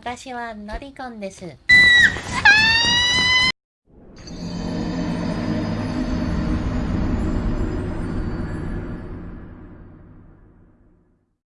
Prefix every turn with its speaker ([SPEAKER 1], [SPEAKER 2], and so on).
[SPEAKER 1] 私はロリコンです。